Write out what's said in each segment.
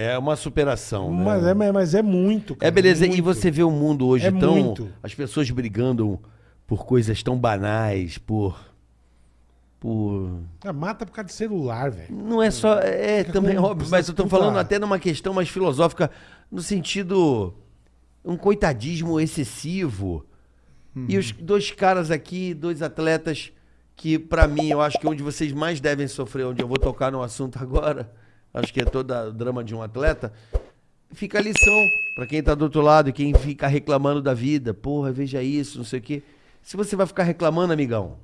É uma superação, né? Mas, é, mas é muito. É beleza, e muito. você vê o mundo hoje É tão. muito. As pessoas brigando por coisas tão banais, por. Por. Ah, mata por causa de celular, velho. Não é só. É Fica também óbvio, mas eu tô falando até numa questão mais filosófica, no sentido. Um coitadismo excessivo. E os dois caras aqui, dois atletas, que pra mim eu acho que onde vocês mais devem sofrer, onde eu vou tocar no assunto agora, acho que é todo o drama de um atleta, fica a lição pra quem tá do outro lado e quem fica reclamando da vida. Porra, veja isso, não sei o quê. Se você vai ficar reclamando, amigão,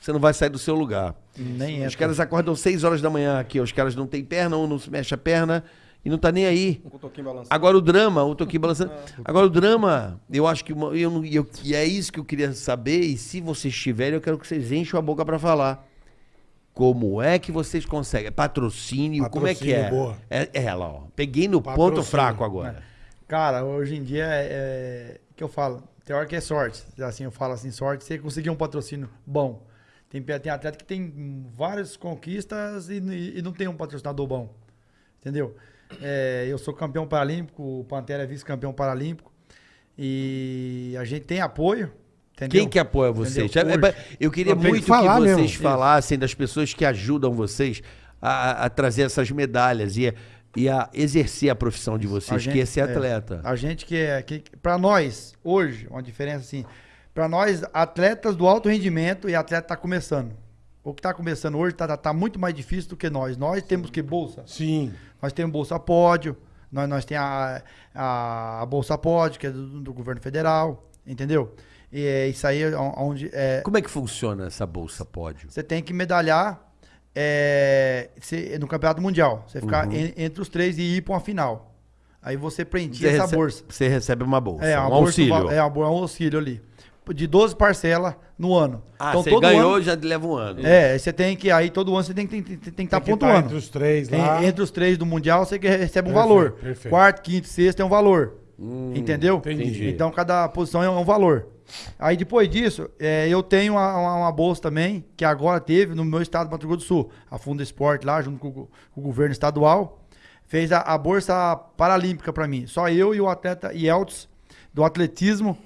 você não vai sair do seu lugar. Nem Os entra. caras acordam 6 horas da manhã aqui, os caras não têm perna, um não se mexe a perna e não tá nem aí. Um. Agora o drama, o Toquinho balançando. Agora o drama, eu acho que. uma- Eu, não- eu, e é isso que eu queria saber, e se vocês tiverem, eu quero que vocês enchem a boca pra falar. Como é que vocês conseguem? Patrocínio, como é que Patrocínio, é? boa. É, é ela, ó. Peguei no ponto Patrocínio. fraco agora. Cara, hoje em dia é, é que eu falo, tem hora que é sorte. Assim, eu falo assim, sorte, você conseguir um patrocínio bom. Tem, tem atleta que tem várias conquistas e, e não tem um patrocinador bom. Entendeu? É, eu sou campeão paralímpico, o Pantera é vice-campeão paralímpico. E a gente tem apoio. Entendeu? Quem que apoia vocês? Entendeu? É. Eu queria que muito que, falar vocês mesmo. falassem das pessoas que ajudam vocês a, a trazer essas medalhas e, a- e a exercer a profissão de vocês, A que gente- é ser é. atleta. A gente que é. Que, para nós, hoje, uma diferença assim. Para nós, atletas do alto rendimento e atleta tá começando. O que tá começando hoje tá, tá, tá muito mais difícil do que nós. Nós temos que bolsa. Sim. Nós temos Bolsa Pódio, nós, nós temos a, a, a Bolsa Pódio, que é do, do governo federal, entendeu? E é isso aí é onde é, Como é que funciona essa bolsa pódio? você tem que medalhar é, cê- no campeonato mundial. Você ficar Uhum. en- entre os três e ir para uma final. Aí você preenche essa recebe- bolsa. Você recebe uma bolsa, É, um bolsa, auxílio. É, é um auxílio ali. De 12 parcelas no ano. Ah, você ganhou, já leva um ano. É, você tem que. Aí todo ano você tem que estar tem, tem, tem que tá que tá pontuando. entre os três Tem- entre os três do Mundial, você que recebe um Perfeito, valor. perfeito. Quarto, quinto, sexto é um valor. Entendeu? entendi. Então cada posição é um valor. Aí depois disso, é, eu tenho uma, uma- uma bolsa também, que agora teve no meu estado do Mato Grosso do Sul. A Fundo Esporte lá, junto com, o- com o governo estadual, fez a, a bolsa paralímpica pra mim. Só eu e o atleta Yeltsin, do atletismo,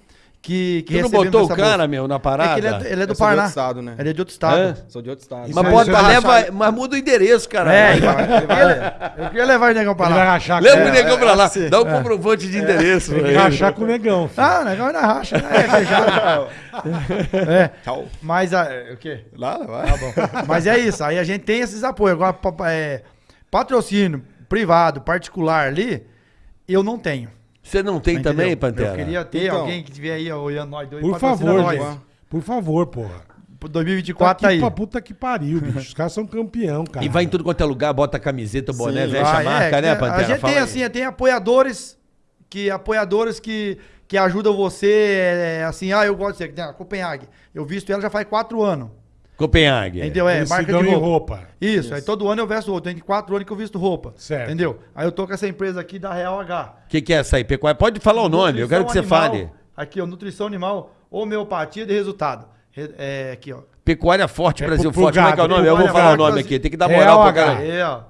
que, que Tu não botou o cara, bolsa. meu, na É que parada? ele é, ele é do Eu sou de Paraná. outro estado, né? Ele é de outro estado. Hã? Sou de outro estado. Mas, vai leva, achar- mas muda o endereço, cara. É, então, eu, queria, eu queria levar o negão pra Ele vai lá. rachar Leva o negão pra lá. assim. Dá um comprovante de endereço. Tem que ele. rachar com o negão. filho. Ah, o negão ainda racha, né? É, é, Tchau. mas a, é, o quê? Lá, vai. Tá bom. Mas é isso, aí a gente tem esses apoios. Agora, é, patrocínio privado, particular ali, eu não tenho. Você não tem Entendeu? também, Pantera? Eu queria ter Então. alguém que estiver aí olhando nós dois. Por favor, nós. gente. Por favor, porra. Pro 2024 tá aí. pra puta que pariu, bicho. Os caras são campeão, cara. E vai em tudo quanto é lugar, bota a camiseta, boné, Sim, veste a Vai, marca, é, né, que Pantera? A gente Fala tem aí. assim, tem apoiadores que apoiadores que, que ajudam você, é, assim, ah, eu gosto de a Copenhague. Eu visto ela já faz quatro anos. Copenhague. Entendeu? É, Eles marca de em roupa. roupa. Isso, aí todo ano eu vesto roupa. Tem quatro anos que eu visto roupa. Certo. Entendeu? Aí eu tô com essa empresa aqui da Real H. O que, que é essa aí? Pecuária? Pode falar o nome, eu quero que você Nutrição fale. animal. Aqui, ó, nutrição animal, homeopatia de resultado. Re- É, aqui, ó. Pecuária Forte, É Brasil pro- pro Forte. Como é que é o nome? Eu vou falar o nome aqui. Tem que dar Real moral pra H. cara. Aí, ó.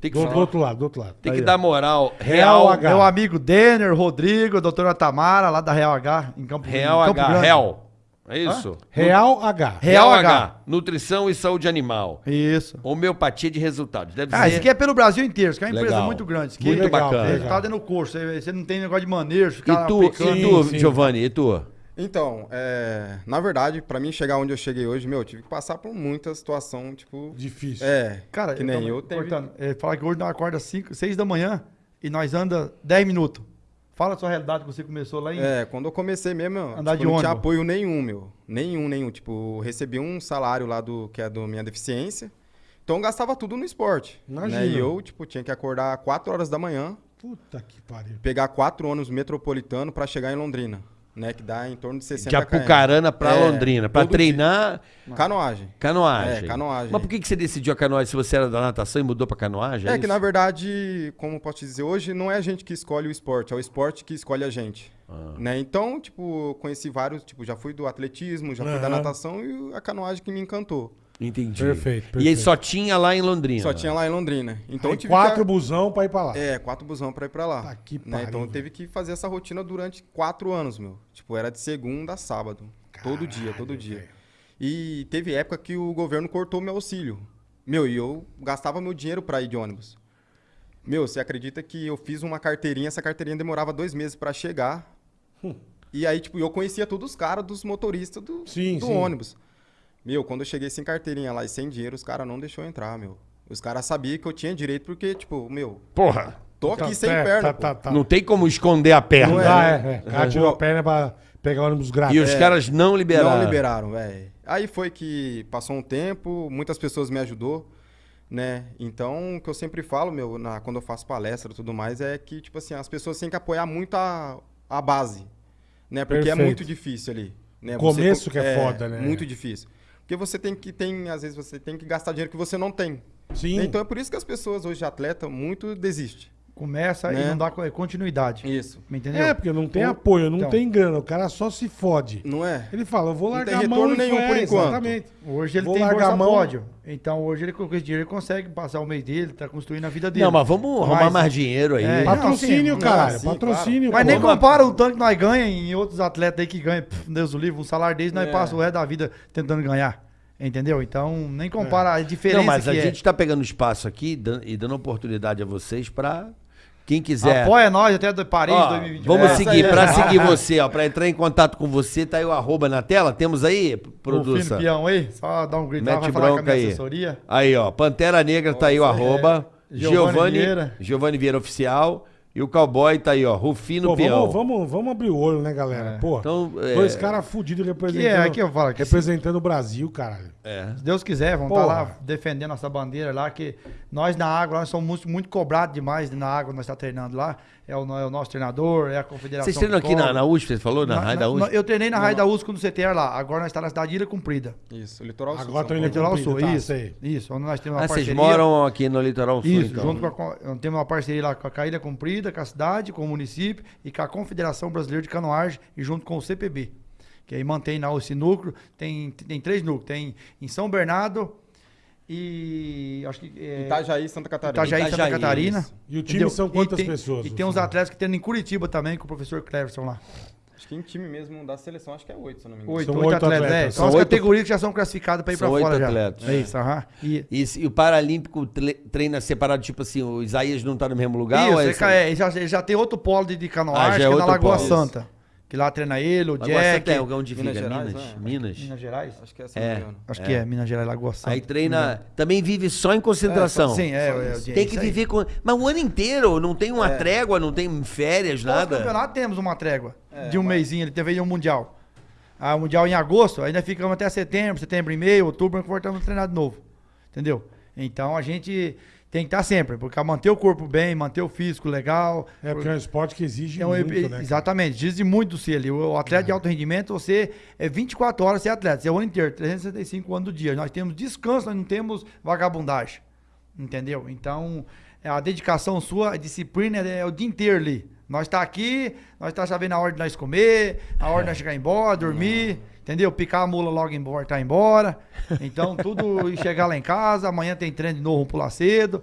Tem que, Do, do outro lado, do outro lado. tem que Aí, dar moral. Real Real H. Meu amigo Denner, Rodrigo, doutora Tamara, lá da Real H, em Campo Real em Campo H. Grande. Real. É isso? Real H. Real H. Nutrição e saúde animal. Isso. Homeopatia de resultados. Deve Ah, ser. isso aqui é pelo Brasil inteiro, isso aqui é uma empresa Legal. muito grande. Isso aqui Muito legal, bacana. Resultado é no curso, você, não tem negócio de manejo, E tu, aplicando. e tu Sim. Giovanni, e tu? Então, é, na verdade, pra mim chegar onde eu cheguei hoje, meu, eu tive que passar por muita situação, tipo. Difícil. É, Cara, que nem tô eu tenho. cortando. Ele fala que hoje nós acorda 5, 6 da manhã e nós anda 10 minutos. Fala a sua realidade que você começou lá em. É, quando eu comecei mesmo, eu, Andar tipo, de não tinha ônibus. apoio nenhum, meu. Nenhum, nenhum. Tipo, recebi um salário lá do que é da minha deficiência. Então eu gastava tudo no esporte. Imagina. Né? E eu, tipo, tinha que acordar 4 horas da manhã, Puta que pariu. pegar quatro ônibus metropolitano pra chegar em Londrina. Né? Que dá em torno de 60 De. Apucarana pra É, Londrina. Pra todo treinar Canoagem. canoagem. É, canoagem. Mas por que, que você decidiu a canoagem se você era da natação e mudou pra canoagem? É, isso? que na verdade, como eu posso te dizer, hoje não é a gente que escolhe o esporte, é o esporte que escolhe a gente. Ah. Né? Então, tipo, conheci vários, tipo, já fui do atletismo, já fui da natação e a canoagem que me encantou. Entendi. Perfeito, E aí perfeito. só tinha lá em Londrina. Só tinha lá em Londrina. Então Aí quatro que... busão pra ir pra lá. É, quatro busão pra ir pra lá. Tá que né? pariu, Então eu velho. teve que fazer essa rotina durante quatro anos, meu. Tipo, era de segunda a sábado. todo dia, todo Caralho, dia. velho. E teve época que o governo cortou meu auxílio. Meu, e eu gastava meu dinheiro pra ir de ônibus. Meu, você acredita que eu fiz uma carteirinha, essa carteirinha demorava dois meses pra chegar. E aí, tipo, eu conhecia todos os caras dos motoristas do, Sim, do sim. ônibus. Meu, quando eu cheguei sem carteirinha lá e sem dinheiro, os caras não deixou entrar, meu. Os caras sabiam que eu tinha direito porque, tipo, meu, Porra. tô aqui Tá- sem é, perna, tá- tá- tá. Não tem como esconder a perna. Não né? dá, é. é. O cara tirou Pô. a perna pra pegar ônibus grátis. E os caras não liberaram. Não liberaram, velho. Aí foi que passou um tempo, muitas pessoas me ajudou, né? Então, o que eu sempre falo, meu, na, quando eu faço palestra e tudo mais, é que, tipo assim, as pessoas têm que apoiar muito a, a base, né? Porque Perfeito. é muito difícil ali. Né? Começo co- que é foda, né? Muito difícil. Porque você tem que, tem, às vezes, você tem que gastar dinheiro que você não tem. Sim. Então, é por isso que as pessoas hoje, atleta, muito desistem. Começa e Né? não dá co- continuidade. Isso. Me Entendeu? É, porque não tem O- apoio, não então. tem grana. O cara só se fode. Não é? Ele fala, eu vou Não largar tem a mão retorno e nenhum por é, enquanto. Exatamente. Hoje ele Vou tem largar bolsa a mão. pódio. Então hoje ele com esse dinheiro ele consegue passar o mês dele, tá construindo a vida dele. Não, mas vamos arrumar Mas- mais dinheiro aí. É, Patrocínio, Não, caralho. sim, patrocínio. Mas pô. nem compara o tanto que nós ganhamos em outros atletas aí que ganham, pff, Deus o livre, um salário deles, nós É. passamos o resto da vida tentando ganhar. Entendeu? Então, nem compara a diferença Não, mas que a é. gente tá pegando espaço aqui e dando oportunidade a vocês pra quem quiser. Apoia nós até do Paris Ó, 2020. vamos É, seguir, aí. pra seguir você, ó, pra entrar em contato com você, tá aí o arroba na tela, temos aí, O produção. peão aí, só dá um grito lá, Mete vai falar com a minha aí. assessoria. Aí, ó, Pantera Negra tá aí o arroba, é. Giovanni Vieira. Giovanni Vieira Oficial, e o Cowboy tá aí, ó, Rufino Pô, Peão. vamos, vamos, vamos abrir o olho, né, galera? Pô, Então, é, dois caras fudidos representando, Que é, aqui eu falo que se- representando o Brasil, caralho. é. Se Deus quiser, vamos estar Porra. lá defendendo nossa bandeira lá, que nós na água, nós somos muito, muito cobrados demais na água, nós estamos treinando lá. É o, é o nosso treinador, é a confederação. Vocês treinam que aqui na, na USP, você falou? Na, Na- Raia da USP? Eu treinei na Raia da USP no CTR lá. Agora nós estamos na cidade de Ilha Cumprida. Isso, litoral sul. Agora São tô indo Paulo. Litoral Sul, tá, isso. sei. Isso, onde nós temos uma Ah, vocês parceria. moram aqui no Litoral Sul, Isso, então. junto com a, temos uma parceria lá com a Ilha Cumprida, com a cidade, com o município e com a Confederação Brasileira de Canoagem e junto com o CPB. Que aí mantém lá esse núcleo. Tem, tem três núcleos. Tem em São Bernardo e acho que é, Itajaí, Santa Catarina. Itajaí, Santa Itajaí, Catarina. isso. E o time Entendeu? são E quantas tem- pessoas? E tem uns atletas que tem em Curitiba também, com o professor Cleverson lá. Acho que em time mesmo da seleção, acho que é oito, se eu não me engano. Oito, São oito oito atletas. atletas. É, São são as oito- categorias que já são classificadas para ir para fora oito já. atletas. É isso, aham. E, E, e o Paralímpico treina separado, tipo assim, o Isaías não tá no mesmo lugar? Isso, ou é é, já, já tem outro polo de, de canoagem, Ah, é que é na Lagoa polo. Santa. Que lá treina ele, o Lagoa Jack. Santa é onde fica? Minas Minas? Gerais, Minas? né? Minas Gerais? Acho que é, se É. Acho que é, Minas Gerais, Lagoa Santa. Aí treina. Também vive só em concentração. Sim, é. é, é, Tem que aí. viver com. Mas o ano inteiro, não tem uma É. trégua, não tem férias, nada. campeonato temos uma trégua É, de um mas- mêsinho, ele teve um mundial. Ah, o mundial em agosto, ainda ficamos até setembro, setembro e meio, outubro, voltamos a treinar de novo. Entendeu? Então a gente tem que estar sempre, porque manter o corpo bem, manter o físico legal. É porque é um esporte que exige É um- muito, né? exatamente, diz muito do ser ali. O atleta de alto rendimento, você é 24 horas ser atleta, você é o ano inteiro, 365 anos do dia. Nós temos descanso, nós não temos vagabundagem. Entendeu? Então, é a dedicação sua, a disciplina é o dia inteiro ali. Nós tá aqui, nós tá sabendo a hora de nós comer, a hora de nós chegar embora, dormir, entendeu? Picar a mula logo embora, tá embora. Então, tudo e chegar lá em casa, amanhã tem treino de novo, vamos pular cedo.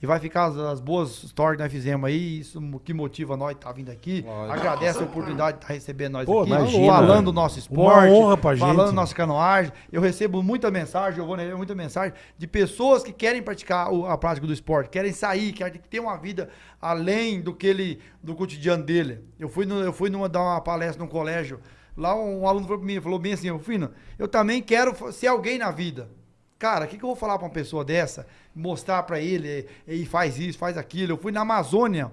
E vai ficar as, as boas stories que nós fizemos aí, isso que motiva nós estar vindo aqui. Lógico. Agradece a oportunidade de estar recebendo nós Pô, aqui, imagina, falando do nosso Uma esporte, honra pra gente. falando nossa canoagem. Eu recebo muita mensagem, eu vou receber muita mensagem de pessoas que querem praticar o- a prática do esporte, querem sair, querem ter uma vida além do que ele, do cotidiano dele. Eu fui, no, eu fui numa, dar uma palestra num colégio, lá um aluno falou pra mim, falou bem assim, eu Fino, eu também quero ser alguém na vida. Cara, o que, que eu vou falar pra uma pessoa dessa? Mostrar pra ele, e faz isso, faz aquilo. Eu fui na Amazônia,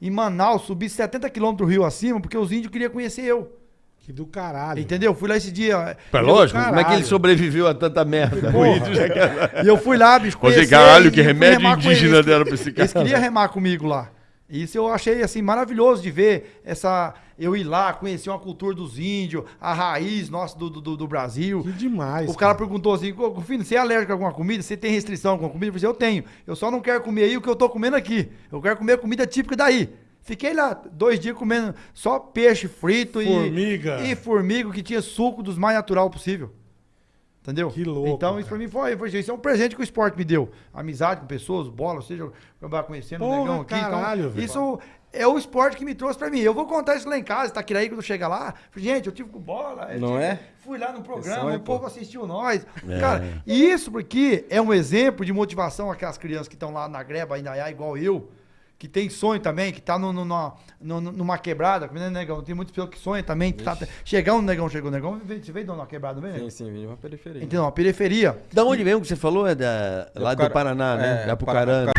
em Manaus, subi 70 quilômetros do rio acima, porque os índios queriam conhecer eu. Que do caralho. Entendeu? Fui lá esse dia. É lógico, como é que ele sobreviveu a tanta merda? E eu fui lá, bicho, conhecer caralho, e que remédio indígena eles. deram pra esse cara. Eles queriam remar comigo lá. Isso eu achei, assim, maravilhoso de ver essa... Eu ir lá, conhecer uma cultura dos índios, a raiz nossa do, do, do Brasil. Que demais. O cara perguntou assim, "Ô, filho, você é alérgico a alguma comida? Você tem restrição a alguma comida? Eu falei, eu tenho. Eu só não quero comer aí o que eu tô comendo aqui. Eu quero comer comida típica daí. Fiquei lá dois dias comendo só peixe frito Formiga. e... E formiga, que tinha suco dos mais natural possível. Entendeu? Que louco, Então, isso pra cara. mim foi, foi. Isso é um presente que o esporte me deu. Amizade com pessoas, bola, ou seja, acabar conhecendo o Porra, negão aqui. caralho, então, velho. isso é o esporte que me trouxe pra mim. Eu vou contar isso lá em casa, tá aí quando chega lá. Gente, eu tive com bola. Não tive- é? Fui lá no programa, sonho, o povo pô. assistiu nós. Cara, e isso porque é um exemplo de motivação aquelas crianças que estão lá na greba, ainda é igual eu, que tem sonho também, que tá no, no- numa- no- numa quebrada, né, negão? Tem muitas pessoas que sonham também. que Tá, chegar um negão, chegou um negão, você veio de uma quebrada, não vem? Sim, sim, vim de uma periferia. Entendeu? Uma periferia. Da onde mesmo que você falou? É da, lá do Paraná, né? é, da Apucarana.